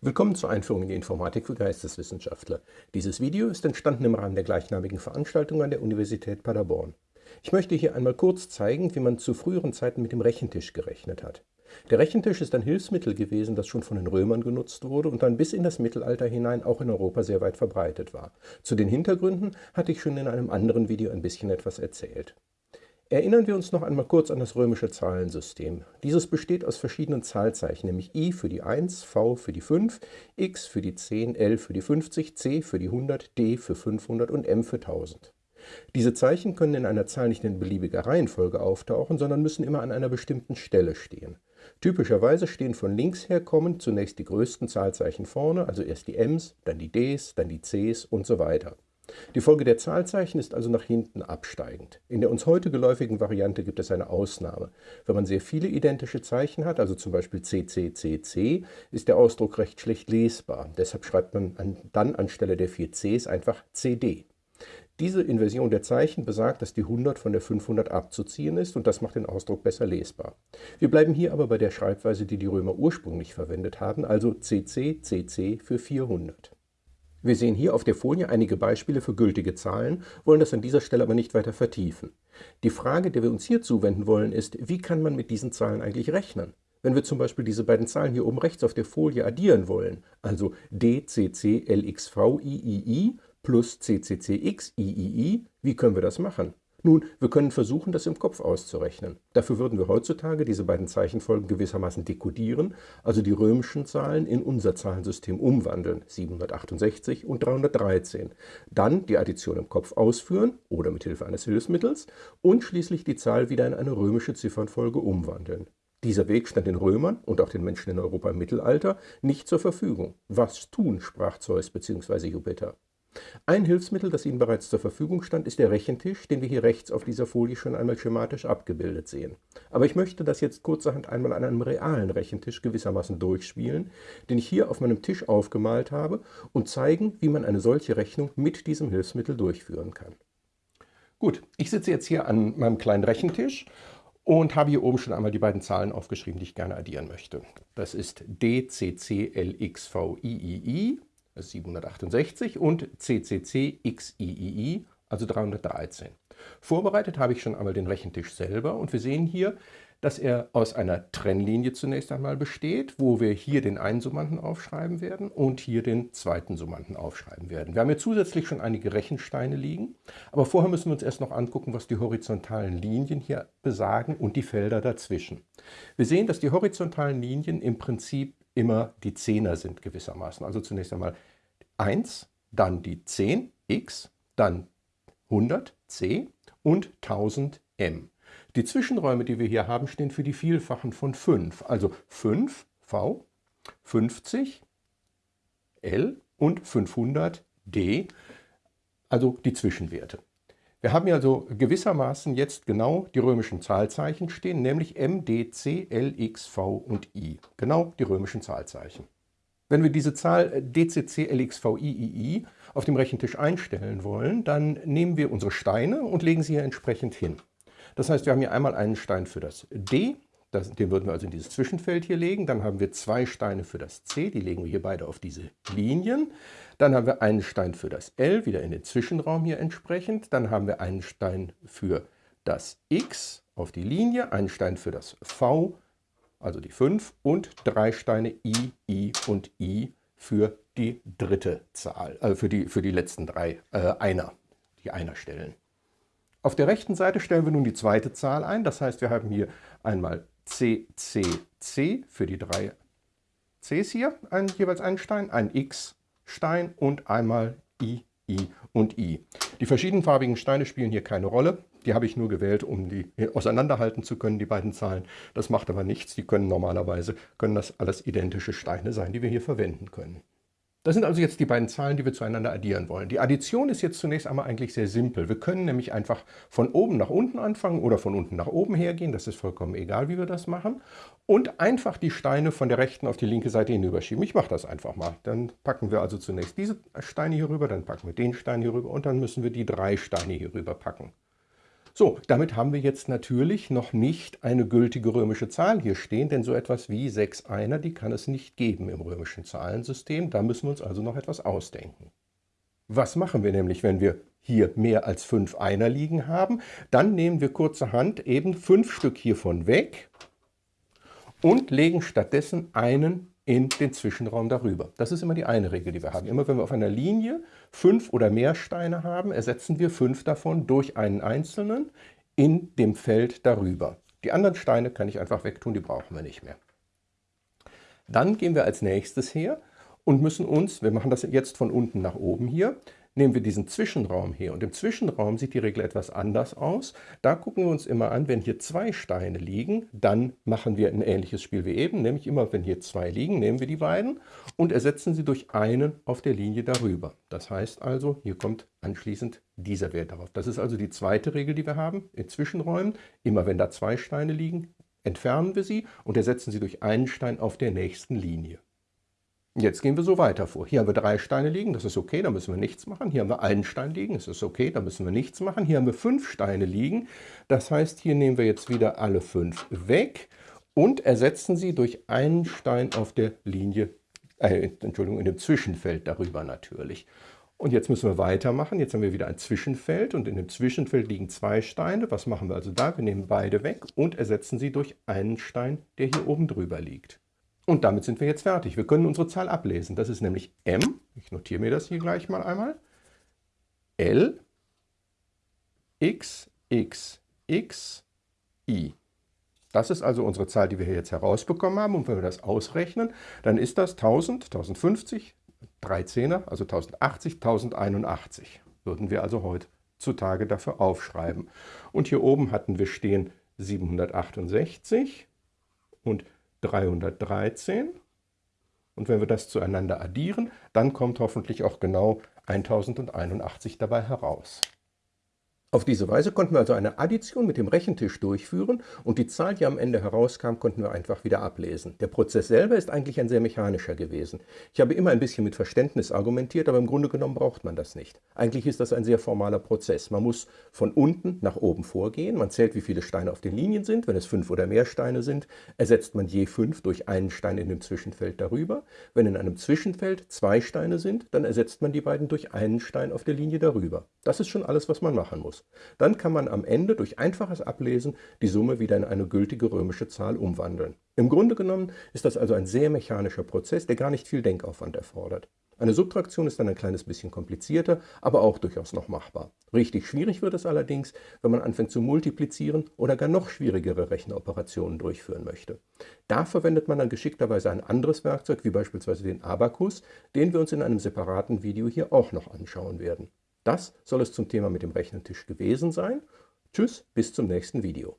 Willkommen zur Einführung in die Informatik für Geisteswissenschaftler. Dieses Video ist entstanden im Rahmen der gleichnamigen Veranstaltung an der Universität Paderborn. Ich möchte hier einmal kurz zeigen, wie man zu früheren Zeiten mit dem Rechentisch gerechnet hat. Der Rechentisch ist ein Hilfsmittel gewesen, das schon von den Römern genutzt wurde und dann bis in das Mittelalter hinein auch in Europa sehr weit verbreitet war. Zu den Hintergründen hatte ich schon in einem anderen Video ein bisschen etwas erzählt. Erinnern wir uns noch einmal kurz an das römische Zahlensystem. Dieses besteht aus verschiedenen Zahlzeichen, nämlich I für die 1, V für die 5, X für die 10, L für die 50, C für die 100, D für 500 und M für 1000. Diese Zeichen können in einer Zahl nicht in beliebiger Reihenfolge auftauchen, sondern müssen immer an einer bestimmten Stelle stehen. Typischerweise stehen von links her kommend zunächst die größten Zahlzeichen vorne, also erst die Ms, dann die Ds, dann die Cs und so weiter. Die Folge der Zahlzeichen ist also nach hinten absteigend. In der uns heute geläufigen Variante gibt es eine Ausnahme. Wenn man sehr viele identische Zeichen hat, also zum Beispiel CCCC, ist der Ausdruck recht schlecht lesbar. Deshalb schreibt man dann anstelle der vier Cs einfach CD. Diese Inversion der Zeichen besagt, dass die 100 von der 500 abzuziehen ist und das macht den Ausdruck besser lesbar. Wir bleiben hier aber bei der Schreibweise, die die Römer ursprünglich verwendet haben, also CC, CC für 400. Wir sehen hier auf der Folie einige Beispiele für gültige Zahlen, wollen das an dieser Stelle aber nicht weiter vertiefen. Die Frage, der wir uns hier zuwenden wollen, ist, wie kann man mit diesen Zahlen eigentlich rechnen? Wenn wir zum Beispiel diese beiden Zahlen hier oben rechts auf der Folie addieren wollen, also DCCLXVIII plus CCCXIII, wie können wir das machen? Nun, wir können versuchen, das im Kopf auszurechnen. Dafür würden wir heutzutage diese beiden Zeichenfolgen gewissermaßen dekodieren, also die römischen Zahlen in unser Zahlensystem umwandeln, 768 und 313. Dann die Addition im Kopf ausführen oder mit Hilfe eines Hilfsmittels und schließlich die Zahl wieder in eine römische Ziffernfolge umwandeln. Dieser Weg stand den Römern und auch den Menschen in Europa im Mittelalter nicht zur Verfügung. Was tun, sprach Zeus bzw. Jupiter. Ein Hilfsmittel, das Ihnen bereits zur Verfügung stand, ist der Rechentisch, den wir hier rechts auf dieser Folie schon einmal schematisch abgebildet sehen. Aber ich möchte das jetzt kurzerhand einmal an einem realen Rechentisch gewissermaßen durchspielen, den ich hier auf meinem Tisch aufgemalt habe und zeigen, wie man eine solche Rechnung mit diesem Hilfsmittel durchführen kann. Gut, ich sitze jetzt hier an meinem kleinen Rechentisch und habe hier oben schon einmal die beiden Zahlen aufgeschrieben, die ich gerne addieren möchte. Das ist DCCLXVIII 768 und CCC XIII, also 313. Vorbereitet habe ich schon einmal den Rechentisch selber und wir sehen hier, dass er aus einer Trennlinie zunächst einmal besteht, wo wir hier den einen Summanden aufschreiben werden und hier den zweiten Summanden aufschreiben werden. Wir haben hier zusätzlich schon einige Rechensteine liegen, aber vorher müssen wir uns erst noch angucken, was die horizontalen Linien hier besagen und die Felder dazwischen. Wir sehen, dass die horizontalen Linien im Prinzip immer die Zehner sind gewissermaßen. Also zunächst einmal 1, dann die 10 x, dann 100 c und 1000 m. Die Zwischenräume, die wir hier haben, stehen für die Vielfachen von 5. Also 5 v, 50 l und 500 d, also die Zwischenwerte. Wir haben hier also gewissermaßen jetzt genau die römischen Zahlzeichen stehen, nämlich M, D, C, L, X, V und I. Genau die römischen Zahlzeichen. Wenn wir diese Zahl DCCLXVIII auf dem Rechentisch einstellen wollen, dann nehmen wir unsere Steine und legen sie hier entsprechend hin. Das heißt, wir haben hier einmal einen Stein für das D, das, den würden wir also in dieses Zwischenfeld hier legen. Dann haben wir zwei Steine für das C, die legen wir hier beide auf diese Linien. Dann haben wir einen Stein für das L, wieder in den Zwischenraum hier entsprechend. Dann haben wir einen Stein für das X auf die Linie, einen Stein für das V also die 5, und drei Steine I, I und I für die dritte Zahl, also für die, für die letzten drei äh, Einer, die Einerstellen. Auf der rechten Seite stellen wir nun die zweite Zahl ein, das heißt, wir haben hier einmal C, C, C für die drei Cs hier, ein, jeweils einen Stein, ein X-Stein und einmal I, I und I. Die verschiedenfarbigen Steine spielen hier keine Rolle. Die habe ich nur gewählt, um die auseinanderhalten zu können, die beiden Zahlen. Das macht aber nichts. Die können normalerweise, können das alles identische Steine sein, die wir hier verwenden können. Das sind also jetzt die beiden Zahlen, die wir zueinander addieren wollen. Die Addition ist jetzt zunächst einmal eigentlich sehr simpel. Wir können nämlich einfach von oben nach unten anfangen oder von unten nach oben hergehen. Das ist vollkommen egal, wie wir das machen. Und einfach die Steine von der rechten auf die linke Seite hinüberschieben. Ich mache das einfach mal. Dann packen wir also zunächst diese Steine hier rüber, dann packen wir den Stein hier rüber und dann müssen wir die drei Steine hier rüber packen. So, damit haben wir jetzt natürlich noch nicht eine gültige römische Zahl hier stehen, denn so etwas wie 6 Einer, die kann es nicht geben im römischen Zahlensystem. Da müssen wir uns also noch etwas ausdenken. Was machen wir nämlich, wenn wir hier mehr als 5 Einer liegen haben? Dann nehmen wir kurzerhand eben 5 Stück hiervon weg und legen stattdessen einen in den Zwischenraum darüber. Das ist immer die eine Regel, die wir haben. Immer wenn wir auf einer Linie fünf oder mehr Steine haben, ersetzen wir fünf davon durch einen einzelnen in dem Feld darüber. Die anderen Steine kann ich einfach wegtun, die brauchen wir nicht mehr. Dann gehen wir als nächstes her und müssen uns, wir machen das jetzt von unten nach oben hier, Nehmen wir diesen Zwischenraum hier und im Zwischenraum sieht die Regel etwas anders aus. Da gucken wir uns immer an, wenn hier zwei Steine liegen, dann machen wir ein ähnliches Spiel wie eben, nämlich immer wenn hier zwei liegen, nehmen wir die beiden und ersetzen sie durch einen auf der Linie darüber. Das heißt also, hier kommt anschließend dieser Wert darauf. Das ist also die zweite Regel, die wir haben in Zwischenräumen. Immer wenn da zwei Steine liegen, entfernen wir sie und ersetzen sie durch einen Stein auf der nächsten Linie. Jetzt gehen wir so weiter vor. Hier haben wir drei Steine liegen, das ist okay, da müssen wir nichts machen. Hier haben wir einen Stein liegen, das ist okay, da müssen wir nichts machen. Hier haben wir fünf Steine liegen, das heißt, hier nehmen wir jetzt wieder alle fünf weg und ersetzen sie durch einen Stein auf der Linie, äh, Entschuldigung, in dem Zwischenfeld darüber natürlich. Und jetzt müssen wir weitermachen. Jetzt haben wir wieder ein Zwischenfeld und in dem Zwischenfeld liegen zwei Steine. Was machen wir also da? Wir nehmen beide weg und ersetzen sie durch einen Stein, der hier oben drüber liegt. Und damit sind wir jetzt fertig. Wir können unsere Zahl ablesen. Das ist nämlich m, ich notiere mir das hier gleich mal einmal, L, x, x, x, i. Das ist also unsere Zahl, die wir hier jetzt herausbekommen haben. Und wenn wir das ausrechnen, dann ist das 1000, 1050, 3 Zehner, also 1080, 1081. Würden wir also heutzutage dafür aufschreiben. Und hier oben hatten wir stehen 768 und 313. Und wenn wir das zueinander addieren, dann kommt hoffentlich auch genau 1081 dabei heraus. Auf diese Weise konnten wir also eine Addition mit dem Rechentisch durchführen und die Zahl, die am Ende herauskam, konnten wir einfach wieder ablesen. Der Prozess selber ist eigentlich ein sehr mechanischer gewesen. Ich habe immer ein bisschen mit Verständnis argumentiert, aber im Grunde genommen braucht man das nicht. Eigentlich ist das ein sehr formaler Prozess. Man muss von unten nach oben vorgehen, man zählt, wie viele Steine auf den Linien sind. Wenn es fünf oder mehr Steine sind, ersetzt man je fünf durch einen Stein in dem Zwischenfeld darüber. Wenn in einem Zwischenfeld zwei Steine sind, dann ersetzt man die beiden durch einen Stein auf der Linie darüber. Das ist schon alles, was man machen muss. Dann kann man am Ende durch einfaches Ablesen die Summe wieder in eine gültige römische Zahl umwandeln. Im Grunde genommen ist das also ein sehr mechanischer Prozess, der gar nicht viel Denkaufwand erfordert. Eine Subtraktion ist dann ein kleines bisschen komplizierter, aber auch durchaus noch machbar. Richtig schwierig wird es allerdings, wenn man anfängt zu multiplizieren oder gar noch schwierigere Rechenoperationen durchführen möchte. Da verwendet man dann geschickterweise ein anderes Werkzeug, wie beispielsweise den Abakus, den wir uns in einem separaten Video hier auch noch anschauen werden. Das soll es zum Thema mit dem Rechnentisch gewesen sein. Tschüss, bis zum nächsten Video.